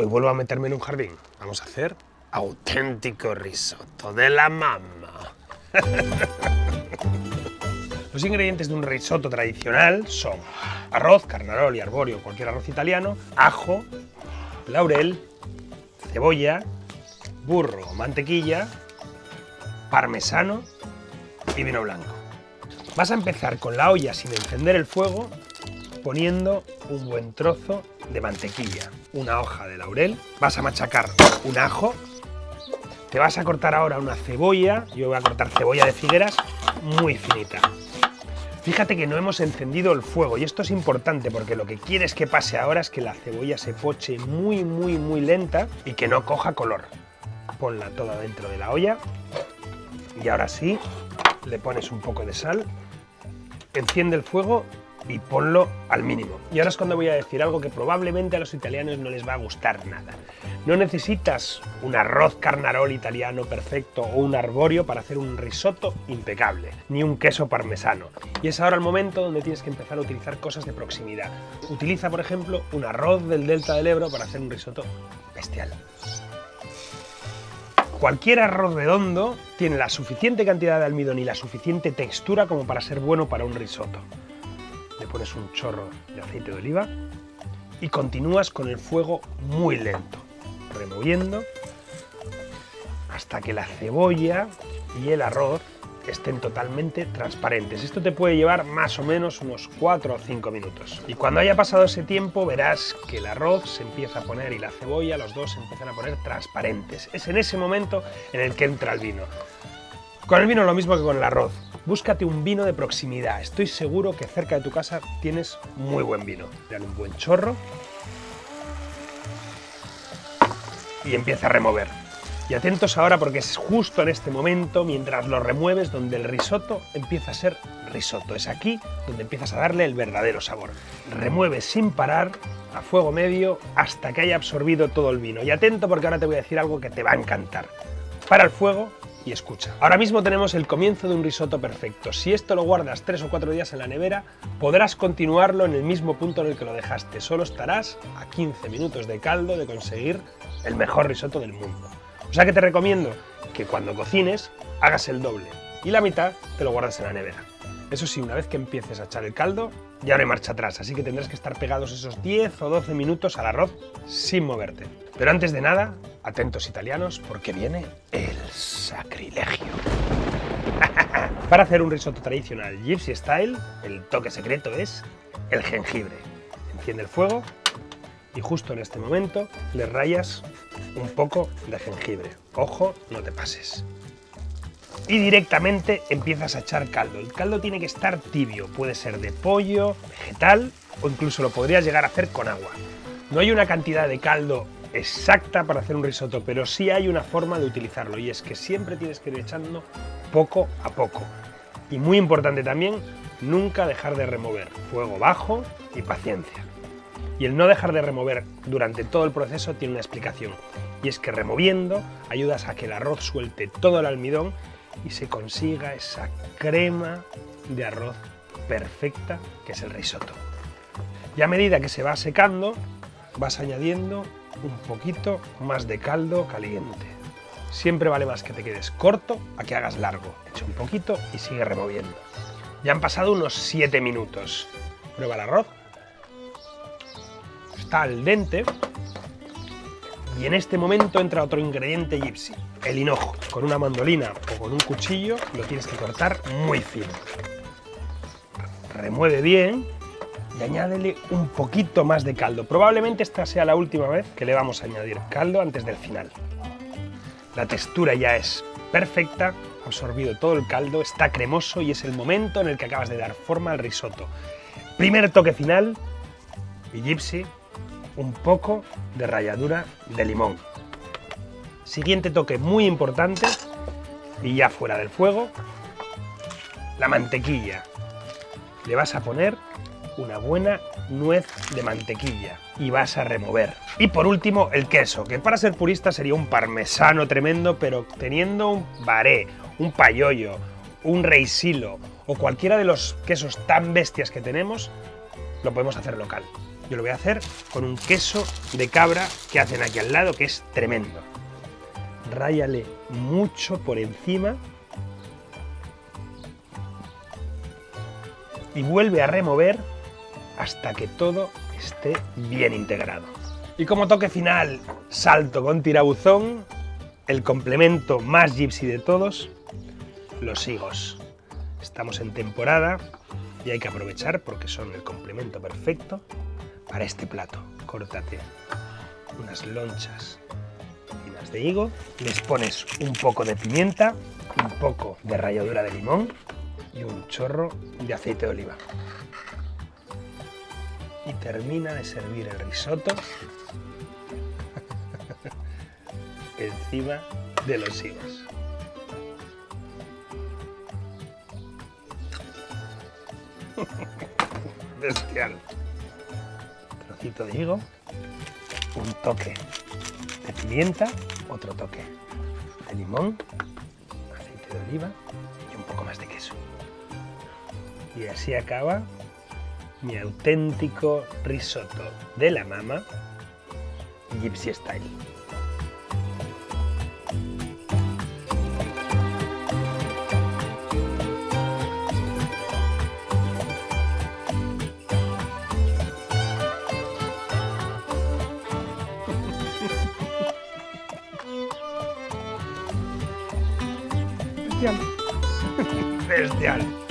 Hoy vuelvo a meterme en un jardín. Vamos a hacer auténtico risotto de la mamma. Los ingredientes de un risotto tradicional son arroz, carnarol y arborio, cualquier arroz italiano, ajo, laurel, cebolla, burro, mantequilla, parmesano y vino blanco. Vas a empezar con la olla sin encender el fuego poniendo un buen trozo de mantequilla, una hoja de laurel, vas a machacar un ajo, te vas a cortar ahora una cebolla, yo voy a cortar cebolla de figueras muy finita. Fíjate que no hemos encendido el fuego y esto es importante porque lo que quieres que pase ahora es que la cebolla se poche muy muy muy lenta y que no coja color. Ponla toda dentro de la olla y ahora sí le pones un poco de sal, enciende el fuego y ponlo al mínimo. Y ahora es cuando voy a decir algo que probablemente a los italianos no les va a gustar nada. No necesitas un arroz carnarol italiano perfecto o un arborio para hacer un risotto impecable, ni un queso parmesano. Y es ahora el momento donde tienes que empezar a utilizar cosas de proximidad. Utiliza, por ejemplo, un arroz del delta del Ebro para hacer un risotto bestial. Cualquier arroz redondo tiene la suficiente cantidad de almidón y la suficiente textura como para ser bueno para un risotto le pones un chorro de aceite de oliva y continúas con el fuego muy lento, removiendo hasta que la cebolla y el arroz estén totalmente transparentes. Esto te puede llevar más o menos unos 4 o 5 minutos. Y cuando haya pasado ese tiempo verás que el arroz se empieza a poner y la cebolla, los dos se empiezan a poner transparentes. Es en ese momento en el que entra el vino. Con el vino lo mismo que con el arroz. Búscate un vino de proximidad. Estoy seguro que cerca de tu casa tienes muy buen vino. Dale un buen chorro. Y empieza a remover. Y atentos ahora porque es justo en este momento, mientras lo remueves, donde el risotto empieza a ser risotto. Es aquí donde empiezas a darle el verdadero sabor. Remueves sin parar, a fuego medio, hasta que haya absorbido todo el vino. Y atento porque ahora te voy a decir algo que te va a encantar. Para el fuego y escucha. Ahora mismo tenemos el comienzo de un risotto perfecto. Si esto lo guardas tres o cuatro días en la nevera, podrás continuarlo en el mismo punto en el que lo dejaste. Solo estarás a 15 minutos de caldo de conseguir el mejor risotto del mundo. O sea que te recomiendo que cuando cocines hagas el doble y la mitad te lo guardas en la nevera. Eso sí, una vez que empieces a echar el caldo, ya no hay marcha atrás, así que tendrás que estar pegados esos 10 o 12 minutos al arroz sin moverte. Pero antes de nada, atentos italianos, porque viene el sacrilegio. Para hacer un risotto tradicional Gypsy Style, el toque secreto es el jengibre. Enciende el fuego y justo en este momento le rayas un poco de jengibre. Ojo, no te pases y directamente empiezas a echar caldo. El caldo tiene que estar tibio, puede ser de pollo, vegetal o incluso lo podrías llegar a hacer con agua. No hay una cantidad de caldo exacta para hacer un risotto, pero sí hay una forma de utilizarlo y es que siempre tienes que ir echando poco a poco. Y muy importante también, nunca dejar de remover, fuego bajo y paciencia. Y el no dejar de remover durante todo el proceso tiene una explicación, y es que removiendo ayudas a que el arroz suelte todo el almidón y se consiga esa crema de arroz perfecta que es el risotto. Y a medida que se va secando, vas añadiendo un poquito más de caldo caliente. Siempre vale más que te quedes corto a que hagas largo. Echa un poquito y sigue removiendo. Ya han pasado unos 7 minutos. Prueba el arroz. Está al dente, y en este momento entra otro ingrediente gypsy, el hinojo. Con una mandolina o con un cuchillo lo tienes que cortar muy fino. Remueve bien y añádele un poquito más de caldo. Probablemente esta sea la última vez que le vamos a añadir caldo antes del final. La textura ya es perfecta, ha absorbido todo el caldo, está cremoso y es el momento en el que acabas de dar forma al risotto. Primer toque final y Gypsy un poco de ralladura de limón. Siguiente toque muy importante, y ya fuera del fuego, la mantequilla. Le vas a poner una buena nuez de mantequilla y vas a remover. Y por último, el queso, que para ser purista sería un parmesano tremendo, pero teniendo un baré, un payollo, un reisilo o cualquiera de los quesos tan bestias que tenemos, lo podemos hacer local. Yo lo voy a hacer con un queso de cabra que hacen aquí al lado, que es tremendo. Ráyale mucho por encima y vuelve a remover hasta que todo esté bien integrado. Y como toque final, salto con tirabuzón, el complemento más gypsy de todos, los higos. Estamos en temporada y hay que aprovechar porque son el complemento perfecto para este plato. Córtate unas lonchas finas de higo, les pones un poco de pimienta, un poco de ralladura de limón y un chorro de aceite de oliva. Y termina de servir el risotto encima de los higos. Bestial. Trocito de higo, un toque de pimienta, otro toque de limón, aceite de oliva y un poco más de queso. Y así acaba mi auténtico risotto de la mama Gypsy Style. Bestial. Bestial.